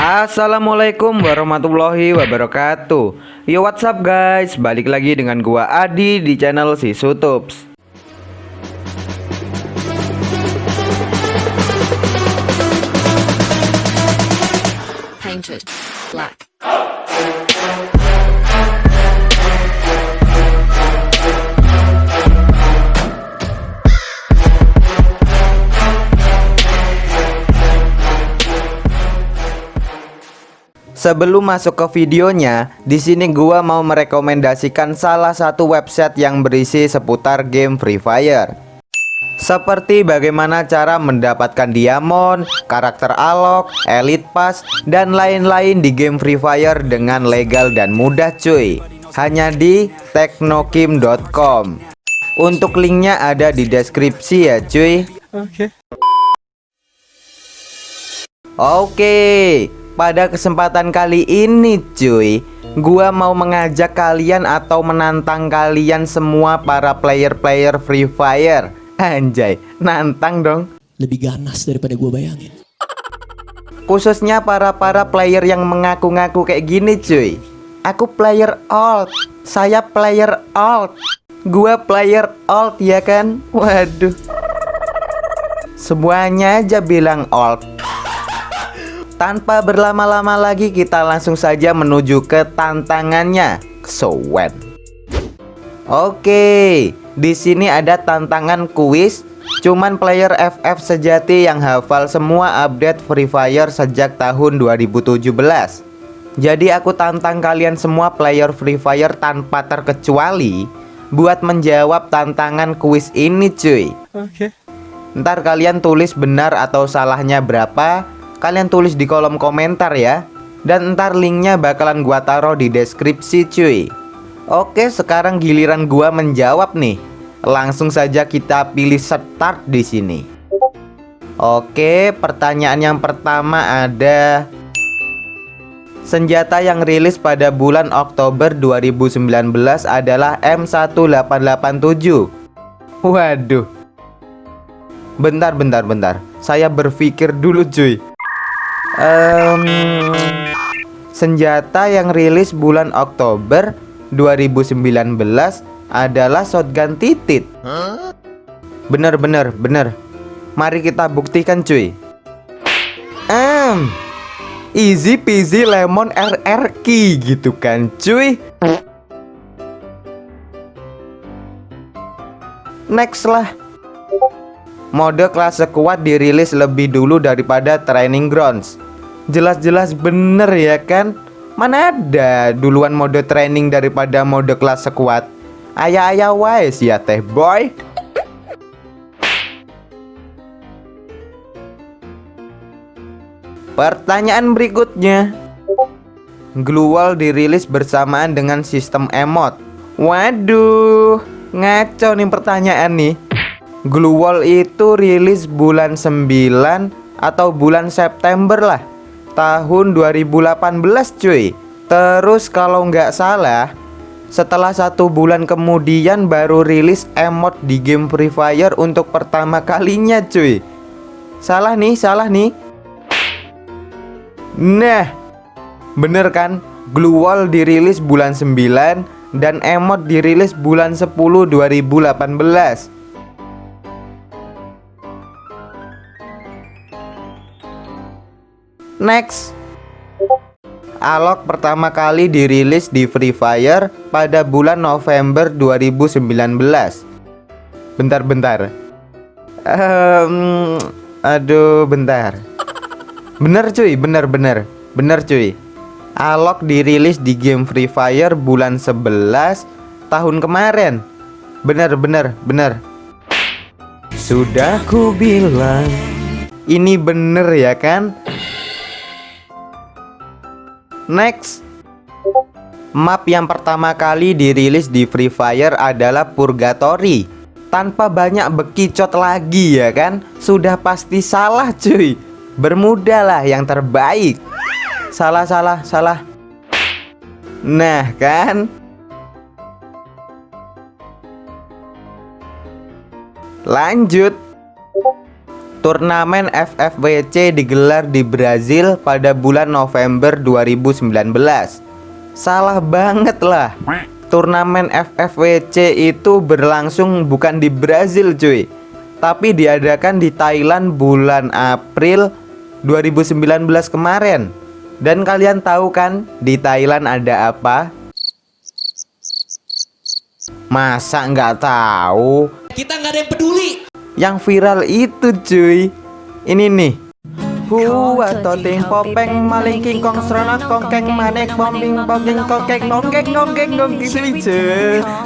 Assalamualaikum warahmatullahi wabarakatuh. Yo what's up guys? Balik lagi dengan gua Adi di channel si Sutups. Painted black. Sebelum masuk ke videonya, di sini gua mau merekomendasikan salah satu website yang berisi seputar game Free Fire. Seperti bagaimana cara mendapatkan diamond, karakter alok, elite pass, dan lain-lain di game Free Fire dengan legal dan mudah cuy. Hanya di teknokim.com. Untuk linknya ada di deskripsi ya cuy. Oke. Oke, pada kesempatan kali ini cuy. Gua mau mengajak kalian atau menantang kalian semua para player-player Free Fire. Anjay, nantang dong. Lebih ganas daripada gue bayangin. Khususnya para-para player yang mengaku-ngaku kayak gini cuy. Aku player alt. Saya player alt. Gua player alt ya kan? Waduh. Semuanya aja bilang alt Tanpa berlama-lama lagi kita langsung saja menuju ke tantangannya So when Oke di sini ada tantangan kuis. Cuman player FF sejati yang hafal semua update Free Fire sejak tahun 2017 Jadi aku tantang kalian semua player Free Fire tanpa terkecuali Buat menjawab tantangan kuis ini cuy. Oke. Ntar kalian tulis benar atau salahnya berapa Kalian tulis di kolom komentar ya Dan ntar linknya bakalan gua taruh di deskripsi cuy Oke sekarang giliran gua menjawab nih Langsung saja kita pilih start di sini. Oke, pertanyaan yang pertama ada Senjata yang rilis pada bulan Oktober 2019 adalah M1887. Waduh. Bentar, bentar, bentar. Saya berpikir dulu, cuy. Um, senjata yang rilis bulan Oktober 2019 adalah shotgun titit. Bener bener bener. Mari kita buktikan cuy. Um, easy peasy lemon RR key gitu kan cuy. Next lah. Mode kelas kuat dirilis lebih dulu daripada Training Grounds. Jelas-jelas bener ya kan? Mana ada duluan mode training daripada mode kelas kuat? Ayah-ayah wise ya teh boy. Pertanyaan berikutnya. Glue dirilis bersamaan dengan sistem emot. Waduh Ngaco nih pertanyaan nih. Glue itu rilis bulan 9 Atau bulan September lah Tahun 2018 cuy. Terus kalau nggak salah setelah satu bulan kemudian baru rilis emot di game Free Fire untuk pertama kalinya cuy. Salah nih, salah nih. Nah Bener kan? Glue Wall dirilis bulan 9 Dan emot dirilis bulan 10 2018 Next. Alok pertama kali dirilis di Free Fire pada bulan November 2019 Bentar-bentar. Um, Aduh bentar. Bener cuy, bener-bener Bener. Cuy. Alok dirilis di game Free Fire bulan 11 tahun kemarin. Bener-bener, bener. Sudah ku bilang. Ini bener ya kan Next. Map yang pertama kali dirilis di Free Fire adalah Purgatory. Tanpa banyak bekicot lagi ya kan? Sudah pasti salah cuy. Bermuda lah yang terbaik. Salah salah salah. Nah kan? Lanjut Turnamen FFWC digelar di Brazil pada bulan November 2019 Salah banget lah Turnamen FFWC itu berlangsung bukan di Brazil cuy Tapi diadakan di Thailand bulan April 2019 kemarin Dan kalian tahu kan di Thailand ada apa? Masa nggak tahu? Kita nggak ada yang peduli. Yang viral itu cuy Ini nih Hua toting popeng maling king kong serana kongkeng manek bombing bombing kongkeng nongkeng nongkeng nongkeng swice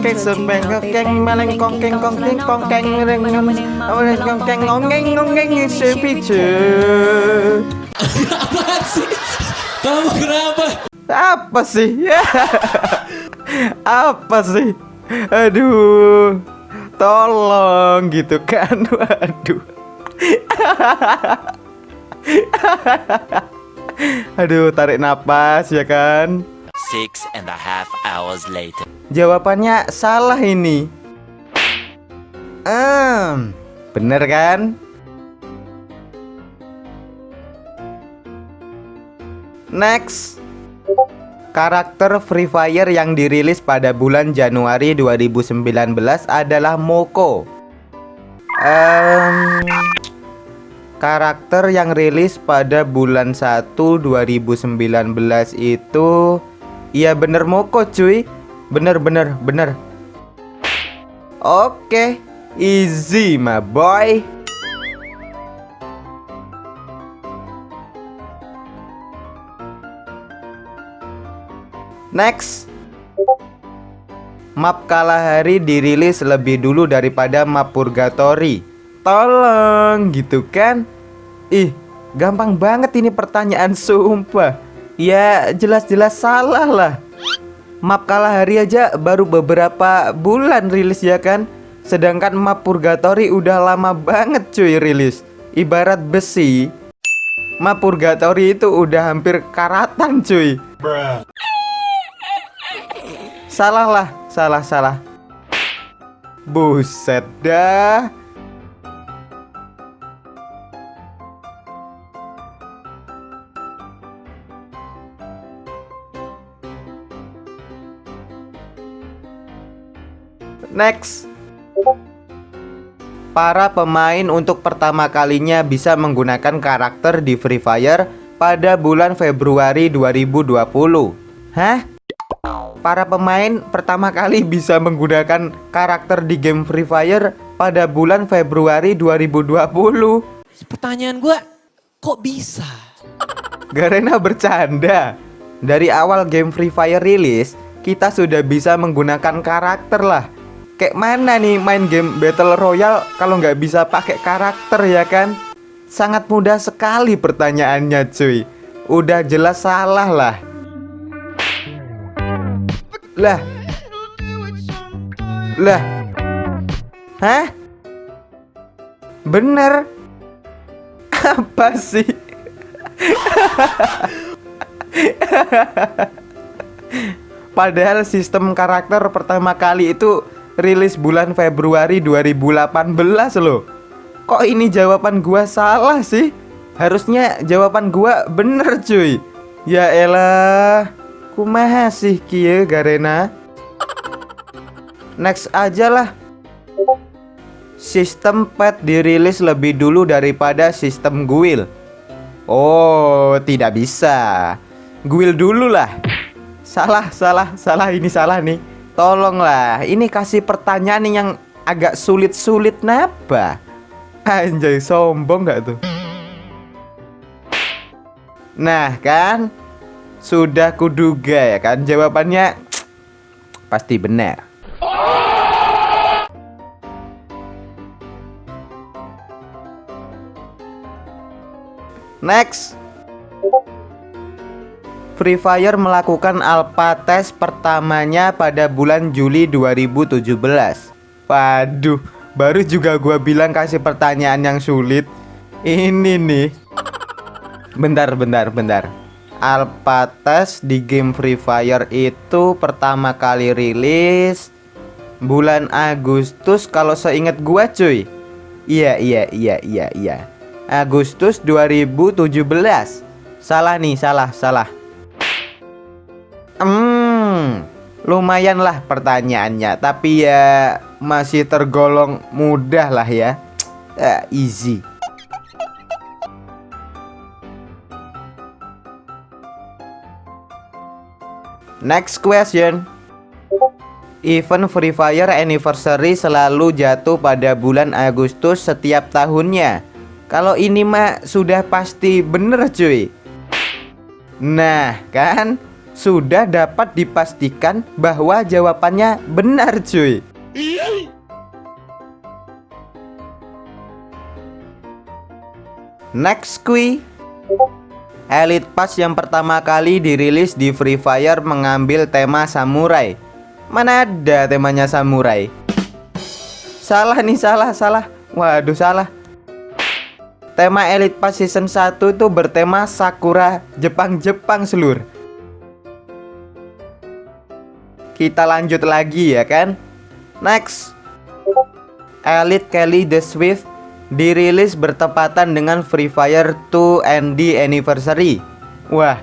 Keng sepeng kongkeng maling kongkeng kongkeng kongkeng reng reng kongkeng nongkeng nongkeng swice Apaan sih? Kamu kenapa? Apa sih? Apa sih? Aduh Tolong gitu kan? Waduh. Aduh tarik napas ya kan? Six and a half hours later. Jawabannya salah ini. Ehm, Bener kan? Next Karakter Free Fire yang dirilis pada bulan Januari 2019 adalah Moko. Ehm, Karakter yang rilis pada bulan 1 2019 itu Iya bener Moko cuy. Bener bener bener. Oke Easy my boy Next. Map Kalahari dirilis lebih dulu daripada map Purgatory Tolong gitu kan? Ih gampang banget ini pertanyaan sumpah. Ya jelas-jelas salah lah. Map Kalahari aja baru beberapa bulan rilis ya kan? Sedangkan map Purgatory udah lama banget cuy rilis. Ibarat besi. Map Purgatory itu udah hampir karatan cuy Salah lah, salah salah. Buset dah. Next. Para pemain untuk pertama kalinya bisa menggunakan karakter di Free Fire pada bulan Februari 2020. Hah? Para pemain pertama kali bisa menggunakan karakter di game Free Fire pada bulan Februari 2020 Pertanyaan gua, kok bisa? Garena bercanda. Dari awal game Free Fire rilis Kita sudah bisa menggunakan karakter lah. Kayak mana nih main game Battle Royale Kalau nggak bisa pakai karakter ya kan? Sangat mudah sekali pertanyaannya cuy. Udah jelas salah lah Lah Lah Hah? Bener Apa sih? Padahal sistem karakter pertama kali itu rilis bulan Februari 2018 loh Kok ini jawaban gua salah sih? Harusnya jawaban gua bener cuy Ya elah Kumaha sih kia Garena Next aja lah Sistem pet dirilis lebih dulu daripada sistem guild Oh, tidak bisa. Guild dulu lah. Salah, salah, salah ini salah nih. Tolonglah, ini kasih pertanyaan yang agak sulit-sulit napa? Anjay, sombong gak tuh? Nah, kan? Sudah kuduga ya kan? Jawabannya pasti benar. Next. Free Fire melakukan alpha test pertamanya pada bulan Juli 2017 Waduh, baru juga gua bilang kasih pertanyaan yang sulit. Ini nih. Bentar, bentar, bentar Alpha test di game Free Fire itu pertama kali rilis Bulan Agustus kalau seingat gua cuy. Iya, iya, iya, iya, iya. Agustus 2017 Salah nih, salah, salah. Hmm, lumayan lah pertanyaannya Tapi ya masih tergolong mudah lah ya. Eh, Easy Next question. Event Free Fire Anniversary selalu jatuh pada bulan Agustus setiap tahunnya. Kalau ini mah sudah pasti bener cuy. Nah kan? Sudah dapat dipastikan bahwa jawabannya benar cuy. Next quiz Elite Pass yang pertama kali dirilis di Free Fire mengambil tema samurai. Mana ada temanya samurai? Salah nih salah salah. Waduh salah. Tema Elite Pass Season 1 itu bertema Sakura Jepang-Jepang seluruh Kita lanjut lagi ya kan? Next. Elite Kelly the Swift dirilis bertepatan dengan Free Fire 2 ND Anniversary. Wah,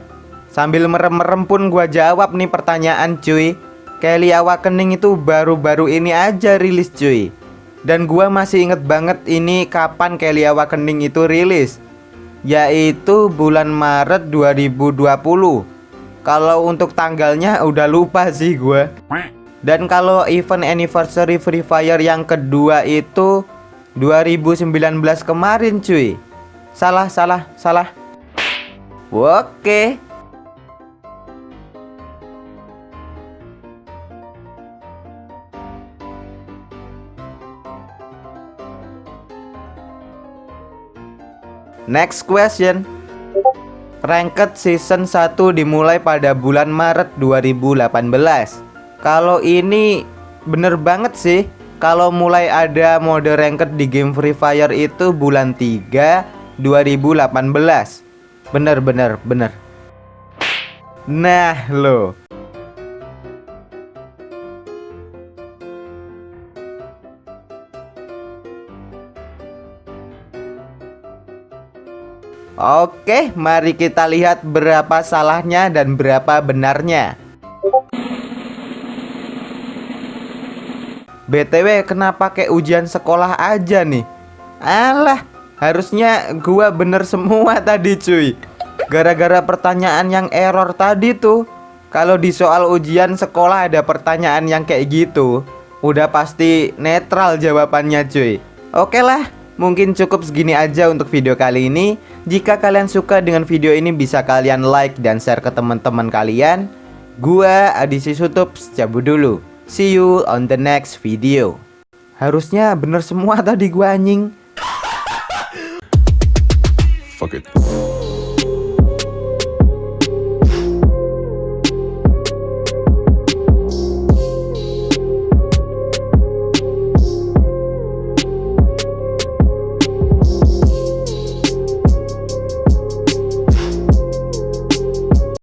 sambil merem-merem pun gua jawab nih pertanyaan cuy. Kelly Awakening itu baru-baru ini aja rilis cuy. Dan gua masih inget banget ini kapan Kelly Awakening itu rilis. Yaitu bulan Maret 2020. Kalau untuk tanggalnya udah lupa sih gua. Dan kalau event anniversary Free Fire yang kedua itu 2019 kemarin cuy. Salah salah salah. Oke. Next question. Ranked Season 1 dimulai pada bulan Maret 2018 Kalau ini bener banget sih Kalau mulai ada mode ranked di game Free Fire itu bulan 3 2018 Bener bener bener. Nah lo. Oke, mari kita lihat berapa salahnya dan berapa benarnya. BTW kenapa kayak ujian sekolah aja nih? Alah, harusnya gua bener semua tadi cuy. Gara-gara pertanyaan yang error tadi tuh. Kalau di soal ujian sekolah ada pertanyaan yang kayak gitu, udah pasti netral jawabannya cuy. Oke lah, Mungkin cukup segini aja untuk video kali ini Jika kalian suka dengan video ini bisa kalian like dan share ke teman-teman kalian Gua Adisi Sutups cabut dulu See you on the next video Harusnya bener semua tadi gua anjing Fuck it.